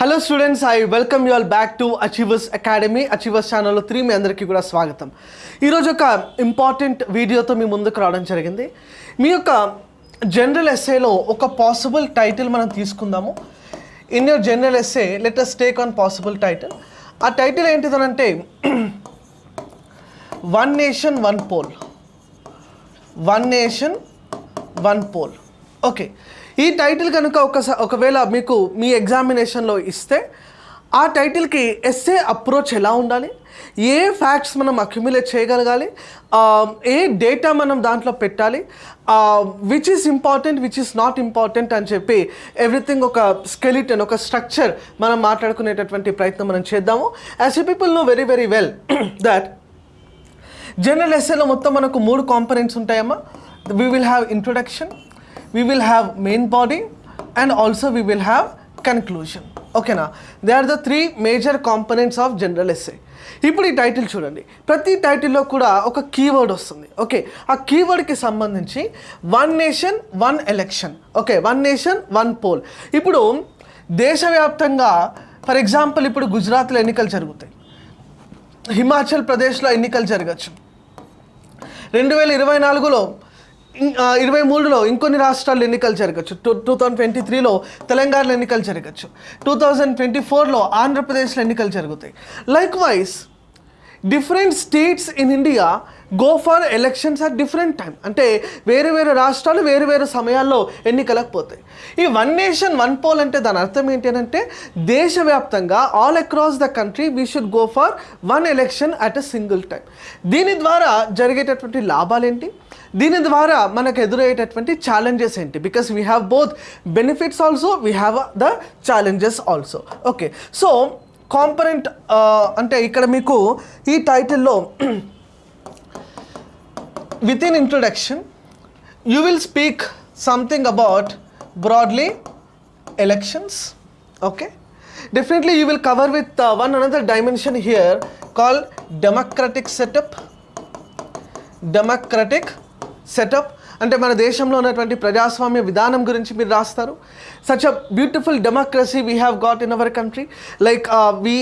Hello students I welcome you all back to achievers academy achievers ఛానల్లో three మీ అందరికీ కూడా స్వాగతం. ఈరోజు ఒక ఇంపార్టెంట్ వీడియోతో మీ ముందుకు రావడం జరిగింది. మీ యొక్క జనరల్ ఎస్ఏలో ఒక పాసిబుల్ టైటిల్ మనం తీసుకుందాము. In your general SA let us take on possible title ఆ title ఏంటిదనంటే one nation one poll one nation one poll okay ఈ టైటిల్ కనుక ఒకసారి ఒకవేళ మీకు మీ ఎగ్జామినేషన్లో ఇస్తే ఆ టైటిల్కి ఎస్ఏ అప్రోచ్ ఎలా ఉండాలి? ఏ ఫ్యాక్ట్స్ మనం అక్యుములేట్ చేయగలగాలి? ఏ డేటా మనం దాంట్లో పెట్టాలి? Which is important which is not important అని చెప్పి ఎవ్రీథింగ్ ఒక స్కెలిటన్ ఒక స్ట్రక్చర్ మనం మాట్లాడుకునేటటువంటి ప్రయత్నం మనం చేద్దాము. As a people know very very well that general ఎస్ఏలో మొత్తం మనకు మూడు components ఉంటాయమ్మా. We will have introduction we will have main body and also we will have conclusion ఓకేనా they are the three major components of general SA ఇప్పుడు ఈ title చూడండి. ప్రతి టైటిల్లో కూడా ఒక కీవర్డ్ వస్తుంది. ఓకే ఆ కీవర్డ్కి సంబంధించి one nation one election okay one nation one poll ఇప్పుడు దేశవ్యాప్తంగా ఫర్ ఎగ్జాంపుల్ ఇప్పుడు గుజరాత్లో ఎన్నికలు జరుగుతాయి. హిమాచల్ ప్రదేశ్లో ఎన్నికలు జరగచ్చు. రెండు వేల ఇరవై నాలుగులో ఇరవై మూడులో ఇంకొన్ని రాష్ట్రాలు ఎన్నికలు జరగచ్చు. టూ టూ థౌజండ్ ట్వంటీ త్రీలో తెలంగాణలో ఎన్నికలు జరగచ్చు. టూ థౌజండ్ ట్వంటీ ఫోర్లో ఆంధ్రప్రదేశ్లో ఎన్నికలు జరుగుతాయి. Likewise different states in India go for elections at different time అంటే వేరు వేరు రాష్ట్రాలు వేరు వేరు సమయాల్లో ఎన్నికలకు పోతాయి. ఈ వన్ నేషన్ వన్ పోల్ అంటే దాని అర్థం ఏంటి అని అంటే దేశవ్యాప్తంగా all across the country we should go for one election at a single time దీని ద్వారా జరిగేటటువంటి లాభాలేంటి దీని ద్వారా మనకు ఎదురయ్యేటటువంటి ఛాలెంజెస్ ఏంటి? Because we have both benefits also we have the challenges also okay so component అంటే ఇక్కడ మీకు ఈ టైటిల్లో within introduction you will speak something about broadly elections okay? Definitely you will cover with one another dimension here call democratic setup democratic setup అంటే మన దేశంలో ఉన్నటువంటి ప్రజాస్వామ్య విధానం గురించి మీరు రాస్తారు. Such a beautiful democracy we have got in our country like we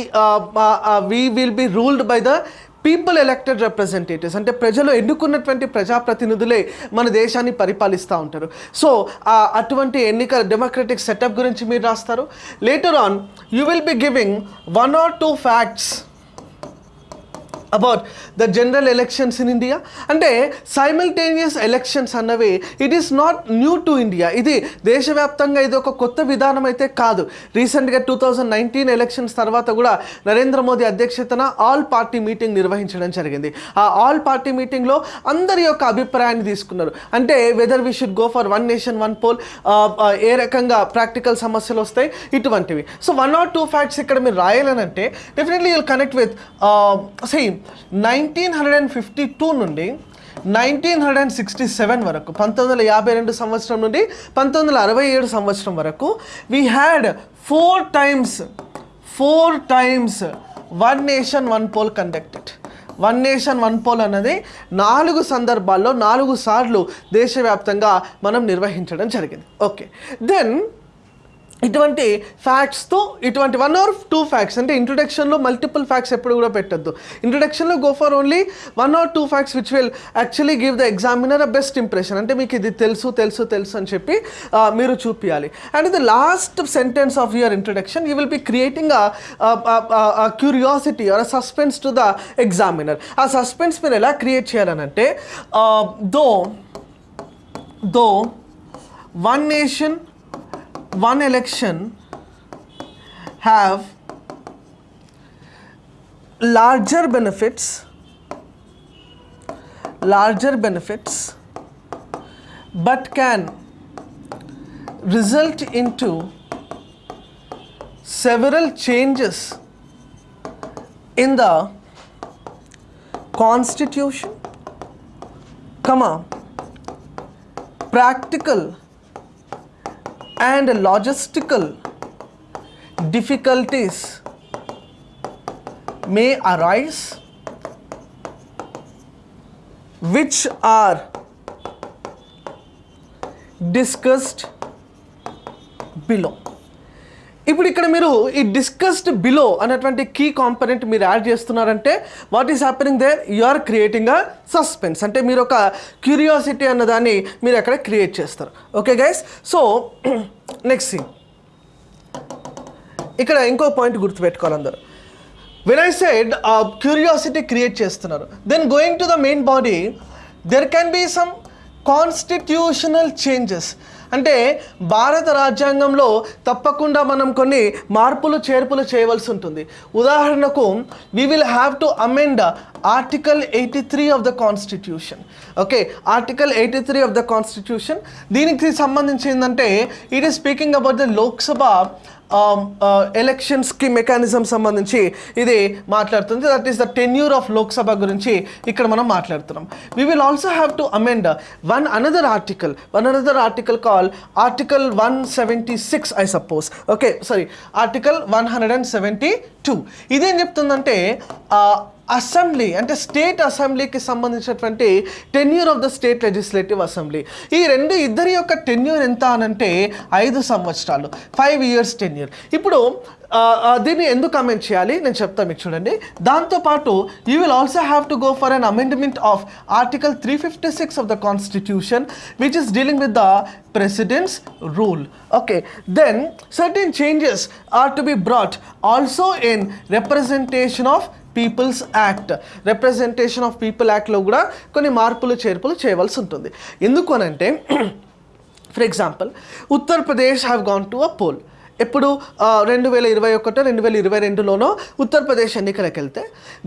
we will be ruled by the people elected representatives అంటే ప్రజలు ఎన్నుకున్నటువంటి ప్రజాప్రతినిధులే మన దేశాన్ని పరిపాలిస్తూ ఉంటారు. సో అటువంటి ఎన్నికల డెమోక్రటిక్ సెటప్ గురించి మీరు రాస్తారు. Later on you will be giving one or two facts about the general elections in India అంటే సైమల్టేనియస్ ఎలక్షన్స్ అన్నవి it is not new to India ఇది దేశవ్యాప్తంగా ఇది ఒక కొత్త విధానం అయితే కాదు. రీసెంట్గా టూ థౌజండ్ నైన్టీన్ ఎలక్షన్స్ తర్వాత కూడా నరేంద్ర మోదీ అధ్యక్షతన ఆల్ పార్టీ మీటింగ్ నిర్వహించడం జరిగింది. ఆ ఆల్ పార్టీ మీటింగ్లో అందరి యొక్క అభిప్రాయాన్ని తీసుకున్నారు. అంటే whether we should go for one nation one poll ఏ రకంగా ప్రాక్టికల్ సమస్యలు వస్తాయి ఇటువంటివి. So one or two facts ఇక్కడ మీరు రాయాలనంటే definitely you'll connect with same nineteen hundred and fifty two నుండి nineteen hundred and sixty seven వరకు పంతొమ్మిది వందల యాభై రెండు సంవత్సరం నుండి పంతొమ్మిది వందల అరవై ఏడు సంవత్సరం వరకు we had four times four times one nation one poll conducted one nation one poll అన్నది నాలుగు సందర్భాల్లో నాలుగు సార్లు దేశవ్యాప్తంగా మనం నిర్వహించడం జరిగింది. ఓకే దెన్ ఇటువంటి ఫ్యాక్ట్స్తో ఇటువంటి వన్ ఆర్ టూ ఫ్యాక్ట్స్ అంటే ఇంట్రొడక్షన్లో మల్టిపుల్ ఫ్యాక్ట్స్ ఎప్పుడు కూడా పెట్టద్దు. ఇంట్రొడక్షన్లో go for only one or two facts which will actually give the examiner a best impression అంటే మీకు ఇది తెలుసు తెలుసు తెలుసు అని చెప్పి మీరు చూపించాలి and the last sentence of your introduction you will be creating curiosity or suspense to the examiner ఆ సస్పెన్స్ మీరు ఎలా create చేయాలనంటే though though one nation one election have larger benefits larger benefits but can result into several changes in the constitution. Comma practical and logistical difficulties may arise which are discussed below ఇప్పుడు ఇక్కడ మీరు ఈ discussed below అనేటువంటి key component మీరు add చేస్తున్నారంటే what is happening there you are creating a suspense అంటే మీరు ఒక క్యూరియాసిటీ అన్నదాన్ని మీరు అక్కడ క్రియేట్ చేస్తారు. Okay guys so next scene ఇక్కడ ఇంకో పాయింట్ గుర్తుపెట్టుకోవాలి అందరూ. When I side curiosity create చేస్తున్నారు then going to the main body there can be some constitutional changes అంటే భారత రాజ్యాంగంలో తప్పకుండా మనం కొన్ని మార్పులు చేర్పులు చేయవలసి ఉంటుంది. ఉదాహరణకు we will have to amend article eighty three of the constitution okay article eighty three of the constitution దీనికి సంబంధించి ఏంటంటే it is speaking about the Lok Sabha ఎలక్షన్స్కి మెకానిజం సంబంధించి ఇది మాట్లాడుతుంది. That is the tenure of Lok Sabha గురించి ఇక్కడ మనం మాట్లాడుతున్నాం. We will also have to amend one another article one another article call article one seventy six I suppose okay sorry article one hundred and seventy two ఇదేం చెప్తుందంటే assembly అంటే state అసెంబ్లీకి సంబంధించినటువంటి tenure of the state legislative assembly. ఈ రెండు ఇద్దరి యొక్క tenure ఎంత అనంటే ఐదు సంవత్సరాలు ఫైవ్ ఇయర్స్ టెన్యూర్ ఇప్పుడు దీన్ని ఎందుకు అమెండ్ చేయాలి? నేను చెప్తాను మీకు చూడండి. దాంతోపాటు you will also have to go for an amendment of article three fifty six of the constitution which is dealing with the presidents rule okay then certain changes are to be brought also in representation of peoples act representation of people యాక్ట్లో కూడా కొన్ని మార్పులు చేర్పులు చేయవలసి ఉంటుంది. ఎందుకు అనంటే for example Uttar Pradesh have gone to a pole ఎప్పుడు? రెండు వేల ఇరవై ఒకటో రెండు వేల ఇరవై రెండులోనో ఉత్తరప్రదేశ్ ఎన్నికలకు వెళ్తే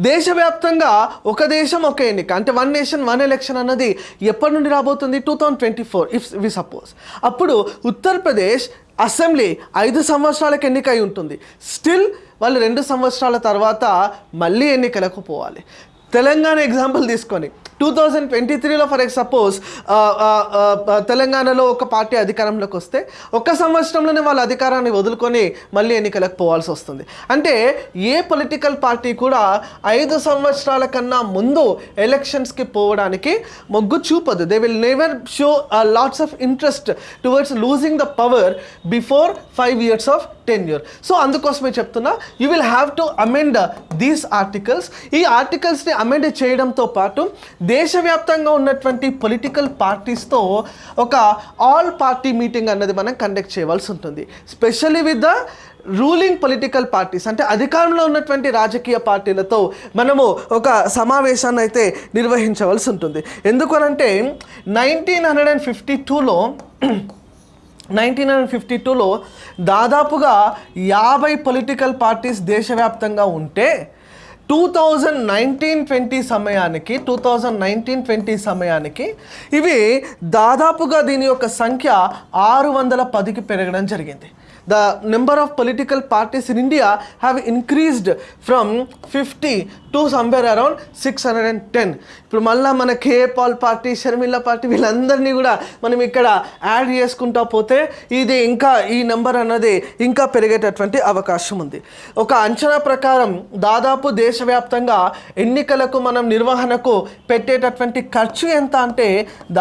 దేశవ్యాప్తంగా ఒక దేశం ఒక ఎన్నిక అంటే వన్ నేషన్ వన్ ఎలక్షన్ అన్నది ఎప్పటి నుండి రాబోతుంది? Two thousand twenty four if we suppose అప్పుడు ఉత్తరప్రదేశ్ అసెంబ్లీ ఐదు సంవత్సరాలకు ఎన్నిక అయి ఉంటుంది. స్టిల్ వాళ్ళు రెండు సంవత్సరాల తర్వాత మళ్ళీ ఎన్నికలకు పోవాలి. తెలంగాణ ఎగ్జాంపుల్ తీసుకొని టూ థౌజండ్ ట్వంటీ త్రీలో ఫర్ ఎగ్ సపోజ్ తెలంగాణలో ఒక పార్టీ అధికారంలోకి వస్తే ఒక సంవత్సరంలోనే వాళ్ళ అధికారాన్ని వదులుకొని మళ్ళీ ఎన్నికలకు పోవాల్సి వస్తుంది. అంటే ఏ పొలిటికల్ పార్టీ కూడా ఐదు సంవత్సరాల కన్నా ముందు ఎలక్షన్స్కి పోవడానికి మొగ్గు చూపదు. They will never show lots of interest towards losing the power before five years of tenure so అందుకోసమే చెప్తున్నా you will have to amend these articles ఈ ఆర్టికల్స్ని అమెండ్ చేయడంతో పాటు దేశవ్యాప్తంగా ఉన్నటువంటి పొలిటికల్ పార్టీస్తో ఒక ఆల్ పార్టీ మీటింగ్ అన్నది మనం కండక్ట్ చేయవలసి ఉంటుంది. Specially with the ruling political parties అంటే అధికారంలో ఉన్నటువంటి రాజకీయ పార్టీలతో మనము ఒక సమావేశాన్ని అయితే నిర్వహించవలసి ఉంటుంది. ఎందుకనంటే నైన్టీన్ హండ్రెడ్ అండ్ ఫిఫ్టీ టూలో నైన్టీన్ హండ్రెడ్ ఫిఫ్టీ టూలో దాదాపుగా యాభై పొలిటికల్ పార్టీస్ దేశవ్యాప్తంగా ఉంటే టూ థౌజండ్ నైన్టీన్ ట్వంటీ సమయానికి టూ థౌజండ్ నైన్టీన్ ట్వంటీ సమయానికి ఇవి దాదాపుగా దీని యొక్క సంఖ్య ఆరు వందల పదికి పెరగడం జరిగింది. The number of political parties in India have increased from fifty to somewhere around six hundred and ten. ఇప్పుడు మళ్ళీ మన K Paul party Sharmila party వీళ్ళందరినీ కూడా మనం ఇక్కడ యాడ్ చేసుకుంటా పోతే ఇది ఇంకా ఈ నెంబర్ అన్నది ఇంకా పెరిగేటటువంటి అవకాశం ఉంది. ఒక అంచనా ప్రకారం దాదాపు దేశవ్యాప్తంగా ఎన్నికలకు మనం నిర్వహణకు పెట్టేటటువంటి ఖర్చు ఎంత అంటే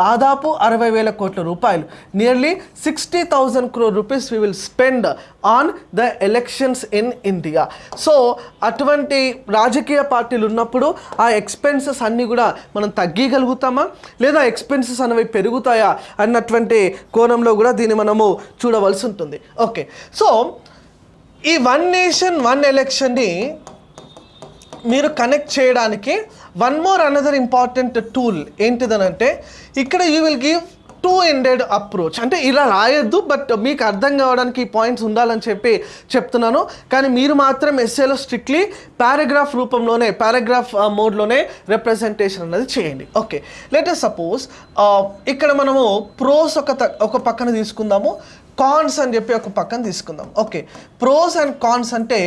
దాదాపు అరవై వేల కోట్ల రూపాయలు. Nearly sixty thousand crore rupees we will spend on the elections in India so అటువంటి రాజకీయ పార్టీలు ఉన్నప్పుడు ఆ ఎక్స్పెన్సెస్ అన్నీ కూడా మనం తగ్గగలుగుతామా లేదా ఎక్స్పెన్సెస్ అనేవి పెరుగుతాయా? అన్నటువంటి కోణంలో కూడా దీన్ని మనము చూడవలసి ఉంటుంది. ఓకే సో ఈ వన్ నేషన్ వన్ ఎలక్షన్ని మీరు కనెక్ట్ చేయడానికి one more another important tool ఏంటిదనంటే ఇక్కడ you will give two ended approach అంటే ఇలా రాయొద్దు బట్ మీకు అర్థం కావడానికి ఈ పాయింట్స్ ఉండాలని చెప్పి చెప్తున్నాను. కానీ మీరు మాత్రం ఎస్ఏలో స్ట్రిక్ట్లీ పారాగ్రాఫ్ రూపంలోనే పారాగ్రాఫ్ మోడ్లోనే రిప్రజెంటేషన్ అనేది చేయండి. ఓకే లెటర్ సపోజ్ ఇక్కడ మనము ప్రోస్ ఒక త- ఒక పక్కన తీసుకుందాము కాన్స్ అని చెప్పి ఒక పక్కన తీసుకుందాం ఓకే ప్రోస్ అండ్ కాన్స్ అంటే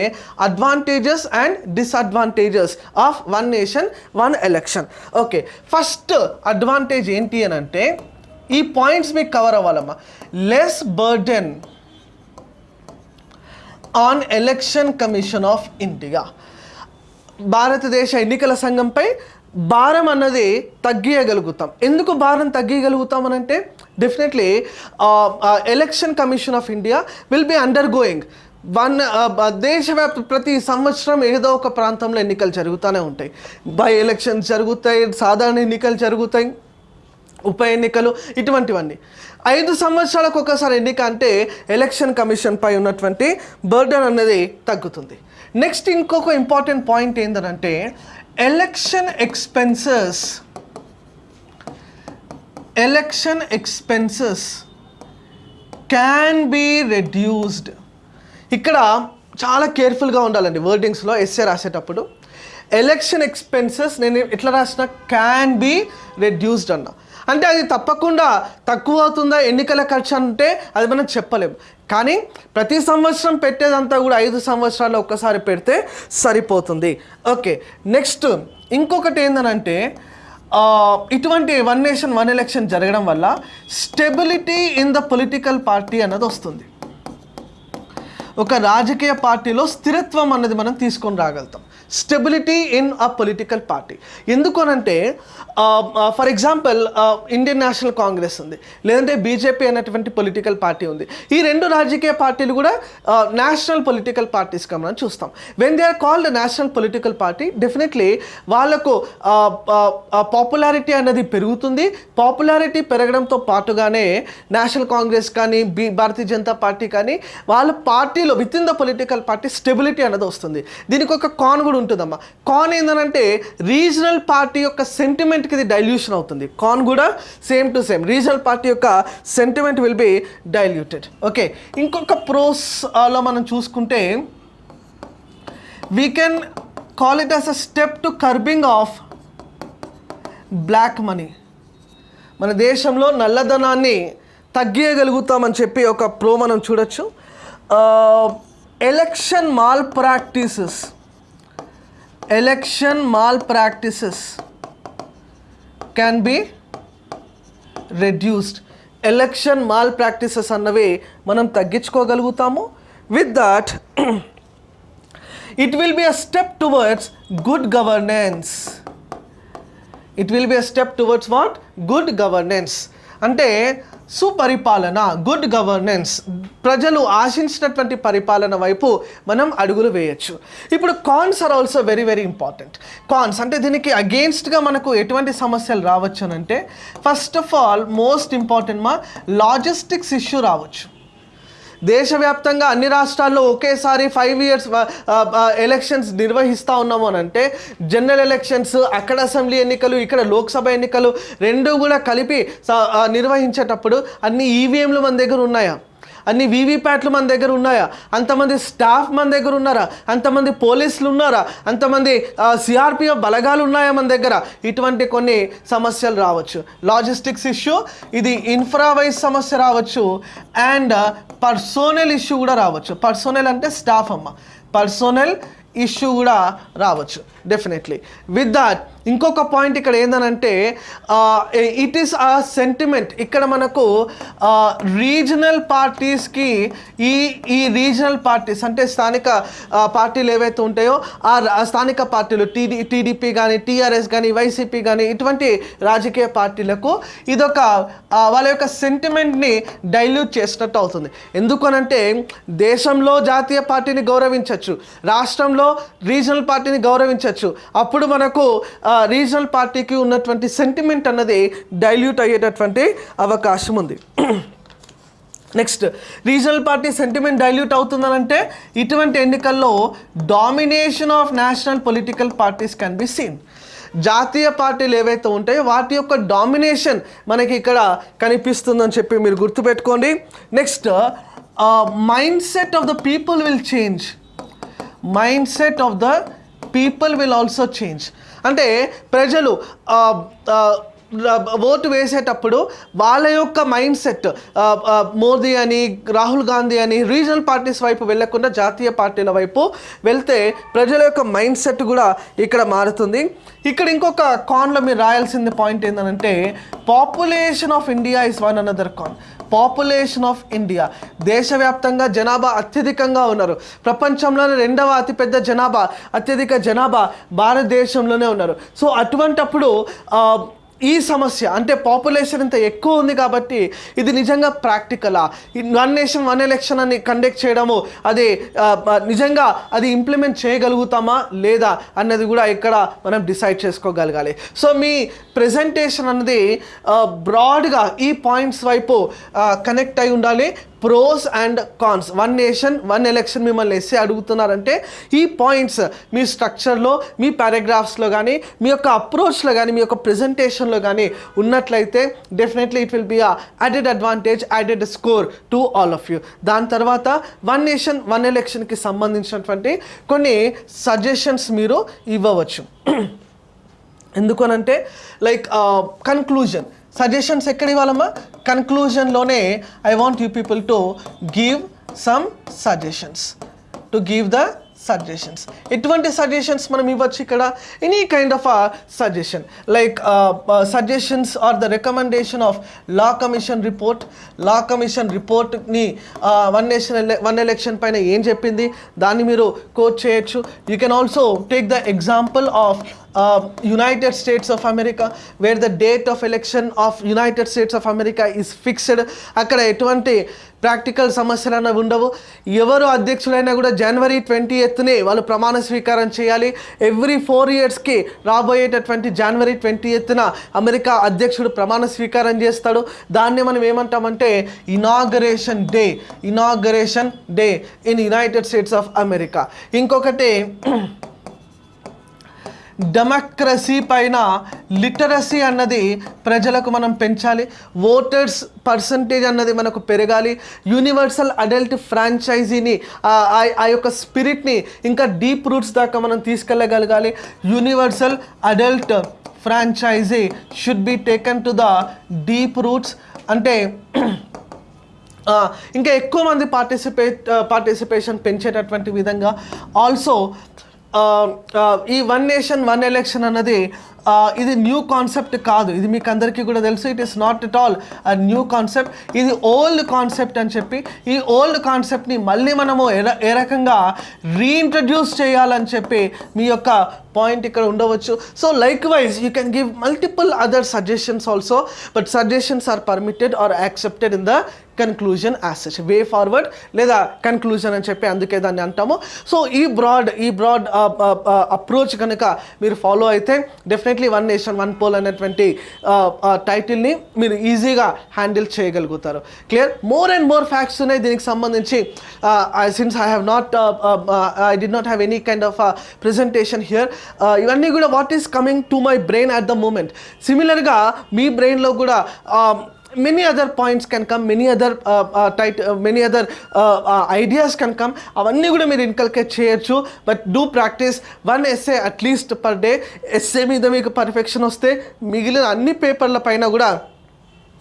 advantages and disadvantages of one nation one election okay first advantage ఏంటి అని అంటే ఈ పాయింట్స్ మీకు cover అవ్వాలమ్మా. Less burden on election commission of India భారతదేశ ఎన్నికల సంఘంపై భారం అన్నది తగ్గియగలుగుతాం. ఎందుకు భారం తగ్గియగలుగుతాం అని అంటే definitely election commission of India will be undergoing one దేశవ్యాప్త ప్రతి సంవత్సరం ఏదో ఒక ప్రాంతంలో ఎన్నికలు జరుగుతూనే ఉంటాయి. బై ఎలక్షన్స్ జరుగుతాయి సాధారణ ఎన్నికలు జరుగుతాయి. ఉప ఎన్నికలు ఇటువంటివన్నీ. ఐదు సంవత్సరాలకు ఒకసారి ఎన్నిక అంటే ఎలక్షన్ కమిషన్ పై ఉన్నటువంటి బర్డన్ అనేది తగ్గుతుంది. నెక్స్ట్ ఇంకొక ఇంపార్టెంట్ పాయింట్ ఏంటంటే election expenses. Election expenses can be reduced. ఇక్కడ చాలా కేర్ఫుల్గా ఉండాలండి వర్డింగ్స్లో ఎస్ఏ రాసేటప్పుడు. ఎలక్షన్ ఎక్స్పెన్సెస్ నేను ఎట్లా రాసిన క్యాన్ బీ రెడ్యూస్డ్ అన్నా. అంటే అది తప్పకుండా తక్కువ అవుతుందా ఎన్నికల ఖర్చు అంటే అది మనం చెప్పలేము కానీ ప్రతి సంవత్సరం పెట్టేదంతా కూడా ఐదు సంవత్సరాలు ఒక్కసారి పెడితే సరిపోతుంది. ఓకే నెక్స్ట్ ఇంకొకటి ఏంటనంటే ఇటువంటి వన్ నేషన్ వన్ ఎలక్షన్ జరగడం వల్ల stability in the political party అన్నది వస్తుంది. ఒక రాజకీయ పార్టీలో స్థిరత్వం అన్నది మనం తీసుకొని రాగలుగుతాం. Stability in a political party ఎందుకనంటే for example Indian national Congress ఉంది లేదంటే బీజేపీ అనేటువంటి పొలిటికల్ పార్టీ ఉంది. ఈ రెండు రాజకీయ పార్టీలు కూడా నేషనల్ పొలిటికల్ పార్టీస్గా మనం చూస్తాం. When they are called national political party definitely వాళ్ళకు పాపులారిటీ అనేది పెరుగుతుంది. పాపులారిటీ పెరగడంతో పాటుగానే నేషనల్ కాంగ్రెస్ కానీ బీ భారతీయ జనతా పార్టీ కానీ వాళ్ళ పార్టీలో with in the political party stability అనేది వస్తుంది. దీనికి ఒక కాన్ కూడా ఉంటుందమ్మా. కాన్ ఏంటంటే రీజనల్ పార్టీ యొక్క సెంటిమెంట్కి ఇది డైల్యూషన్ అవుతుంది. కాన్ కూడా same to same regional party యొక్క sentiment will be diluted okay ఇంకొక ప్రోస్లో మనం చూసుకుంటే we can call it as a step to curbing of black money మన దేశంలో నల్లధనాన్ని తగ్గియగలుగుతామని చెప్పి ఒక ప్రో మనం చూడొచ్చు. Election malpractices election malpractices can be reduced election malpractices అన్నవి మనం తగ్గించుకోగలుగుతాము. With that it will be a step towards good governance it will be a step towards what good governance అంటే సుపరిపాలన గుడ్ గవర్నెన్స్ ప్రజలు ఆశించినటువంటి పరిపాలన వైపు మనం అడుగులు వేయచ్చు. ఇప్పుడు cons are also very very important cons అంటే దీనికి అగెయిన్స్ట్గా మనకు ఎటువంటి సమస్యలు రావచ్చు అంటే first of all most important మా లాజిస్టిక్స్ ఇష్యూ రావచ్చు. దేశవ్యాప్తంగా అన్ని రాష్ట్రాల్లో ఒకేసారి ఫైవ్ ఇయర్స్ ఎలక్షన్స్ నిర్వహిస్తూ ఉన్నాము అని అంటే జనరల్ ఎలక్షన్స్ అక్కడ అసెంబ్లీ ఎన్నికలు ఇక్కడ లోక్సభ ఎన్నికలు రెండు కూడా కలిపి స- నిర్వహించేటప్పుడు అన్ని ఈవీఎంలు మన దగ్గర ఉన్నాయా? అన్ని వీవీప్యాట్లు మన దగ్గర ఉన్నాయా? అంతమంది స్టాఫ్ మన దగ్గర ఉన్నారా? అంతమంది పోలీసులు ఉన్నారా? అంతమంది సిఆర్పిఎఫ్ బలగాలు ఉన్నాయా మన దగ్గర? ఇటువంటి కొన్ని సమస్యలు రావచ్చు. లాజిస్టిక్స్ ఇష్యూ ఇది ఇన్ఫ్రావైజ్ సమస్య రావచ్చు. అండ్ పర్సోనల్ ఇష్యూ కూడా రావచ్చు. పర్సోనల్ అంటే స్టాఫ్ అమ్మ. పర్సోనల్ ఇష్యూ కూడా రావచ్చు. డెఫినెట్లీ. విత్ దట్ ఇంకొక పాయింట్ ఇక్కడ ఏందనంటే ఇట్ ఈస్ ఆ సెంటిమెంట్ ఇక్కడ మనకు రీజనల్ పార్టీస్కి ఈ ఈ రీజనల్ పార్టీస్ అంటే స్థానిక పార్టీలు ఏవైతే ఉంటాయో ఆ రా- స్థానిక పార్టీలు టీడీ టీడీపీ కానీ టీఆర్ఎస్ కానీ వైసీపీ కానీ ఇటువంటి రాజకీయ పార్టీలకు ఇదొక వాళ్ళ యొక్క సెంటిమెంట్ని డైల్యూట్ చేసినట్టు అవుతుంది. ఎందుకనంటే దేశంలో జాతీయ పార్టీని గౌరవించవచ్చు రాష్ట్రంలో రీజనల్ పార్టీని గౌరవించవచ్చు అప్పుడు మనకు రీజనల్ పార్టీకి ఉన్నటువంటి సెంటిమెంట్ అన్నది డైల్యూట్ అయ్యేటటువంటి అవకాశం ఉంది. Next regional party sentiment dilute అవుతుందనంటే ఇటువంటి ఎన్నికల్లో domination of national political parties can be seen జాతీయ పార్టీలు ఏవైతే ఉంటాయో వాటి యొక్క డామినేషన్ మనకి ఇక్కడ కనిపిస్తుందని చెప్పి మీరు గుర్తుపెట్టుకోండి. Next mindset of the people will change mindset of the people will also change అంటే ప్రజలు ఓటు వేసేటప్పుడు వాళ్ళ యొక్క మైండ్ సెట్ మోదీ అని రాహుల్ గాంధీ అని రీజనల్ పార్టీస్ వైపు వెళ్ళకుండా జాతీయ పార్టీల వైపు వెళ్తే ప్రజల యొక్క మైండ్ సెట్ కూడా ఇక్కడ మారుతుంది. ఇక్కడ ఇంకొక కాన్లో మీరు రాయాల్సింది పాయింట్ ఏంటంటే population of India is one another con population of India దేశవ్యాప్తంగా జనాభా అత్యధికంగా ఉన్నారు. ప్రపంచంలోనే రెండవ అతిపెద్ద జనాభా అత్యధిక జనాభా భారతదేశంలోనే ఉన్నారు. సో అటువంటప్పుడు ఈ సమస్య అంటే పాపులేషన్ ఇంత ఎక్కువ ఉంది కాబట్టి ఇది నిజంగా ప్రాక్టికలా వన్ నేషన్ వన్ ఎలక్షన్ అని కండక్ట్ చేయడము అది నిజంగా అది ఇంప్లిమెంట్ చేయగలుగుతామా లేదా అన్నది కూడా ఇక్కడ మనం డిసైడ్ చేసుకోగలగాలి. సో మీ ప్రెజెంటేషన్ అన్నది బ్రాడ్గా ఈ పాయింట్స్ వైపు కనెక్ట్ అయి ఉండాలి. Pros and cons one nation one election మిమ్మల్ని ఎస్సే అడుగుతున్నారంటే ఈ పాయింట్స్ మీ స్ట్రక్చర్లో మీ పారాగ్రాఫ్స్లో కానీ మీ యొక్క అప్రోచ్లో కానీ మీ యొక్క ప్రెజెంటేషన్లో కానీ ఉన్నట్లయితే definitely it will be a added advantage added score to all of you దాని తర్వాత వన్ నేషన్ వన్ ఎలక్షన్కి సంబంధించినటువంటి కొన్ని సజెషన్స్ మీరు ఇవ్వవచ్చు. ఎందుకనంటే లైక్ కన్క్లూజన్ సజెషన్స్ ఎక్కడ ఇవ్వాలమ్మా కన్క్లూజన్లోనే I want you people to give some suggestions to give the suggestions ఎటువంటి సజెషన్స్ మనం ఇవ్వచ్చు ఇక్కడ? Any kind of a suggestion like suggestions are the recommendation of law commission report law commission రిపోర్ట్ని one nation one election పైన ఏం చెప్పింది? దాన్ని మీరు కోట్ చేయొచ్చు. You can also take the example of United States of America where the date of election of United States of America is fixed అక్కడ ఎటువంటి practical సమస్యలు అనేవి ఉండవు. ఎవరు అధ్యక్షులైనా కూడా జనవరి ట్వంటీ ఎయిత్నే వాళ్ళు ప్రమాణ స్వీకారం చేయాలి. ఎవ్రీ ఫోర్ ఇయర్స్కి రాబోయేటటువంటి జనవరి ట్వంటీ ఎత్తున అమెరికా అధ్యక్షుడు ప్రమాణ స్వీకారం చేస్తాడు. దాన్ని మనం ఏమంటామంటే inauguration day inauguration day in United States of America ఇంకొకటి డెమోక్రసీ పైన లిటరసీ అన్నది ప్రజలకు మనం పెంచాలి. ఓటర్స్ పర్సంటేజ్ అన్నది మనకు పెరగాలి. యూనివర్సల్ అడల్ట్ ఫ్రాంచైజీని ఆ- ఆ- యొక్క స్పిరిట్ని ఇంకా డీప్ రూట్స్ దాకా మనం తీసుకెళ్ళగలగాలి. Universal adult franchise should be taken to the deep roots. అంటే ఇంకా ఎక్కువ మంది పార్టిసిపేట్ పార్టిసిపేషన్ పెంచేటటువంటి విధంగా. ఆల్సో ఈ వన్ నేషన్ వన్ ఎలక్షన్ అన్నది ఇది న్యూ కాన్సెప్ట్ కాదు. ఇది మీకు అందరికీ కూడా తెలుసు. It is not at all a new concept ఇది ఓల్డ్ కాన్సెప్ట్ అని చెప్పి ఈ ఓల్డ్ కాన్సెప్ట్ని మళ్ళీ మనము ఏ ఏ రకంగా రీఇంట్రడ్యూస్ చేయాలని చెప్పి మీ యొక్క పాయింట్ ఇక్కడ ఉండవచ్చు. So likewise you can give multiple other suggestions also but suggestions are permitted or accepted in the conclusion as such way forward లేదా కన్క్లూజన్ అని చెప్పి అందుకే దాన్ని అంటాము. సో ఈ బ్రాడ్ ఈ broad approach uh, uh, uh, కనుక మీరు ఫాలో అయితే definitely one nation one poll అనేటువంటి టైటిల్ని మీరు ఈజీగా హ్యాండిల్ చేయగలుగుతారు. Clear more and more facts ఉన్నాయి దీనికి సంబంధించి. Since I have not I did not have any kind of presentation here ఇవన్నీ కూడా what is coming to my brain at the moment సిమిలర్గా మీ బ్రెయిన్లో కూడా um, many other points can come many other tight many other ideas can come అవన్నీ కూడా మీరు inculcate చేయొచ్చు but do practice one essay at least per day essay మీద మీకు పర్ఫెక్షన్ వస్తే మిగిలిన అన్ని పేపర్ల పైన కూడా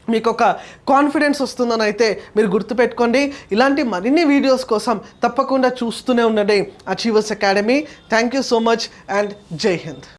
మీకు ఒక కాన్ఫిడెన్స్ వస్తుందని అయితే మీరు గుర్తుపెట్టుకోండి. ఇలాంటి మరిన్ని వీడియోస్ కోసం తప్పకుండా చూస్తూనే ఉండండి. Achievers Academy thank you so much and Jai Hind